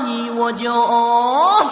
你我就哦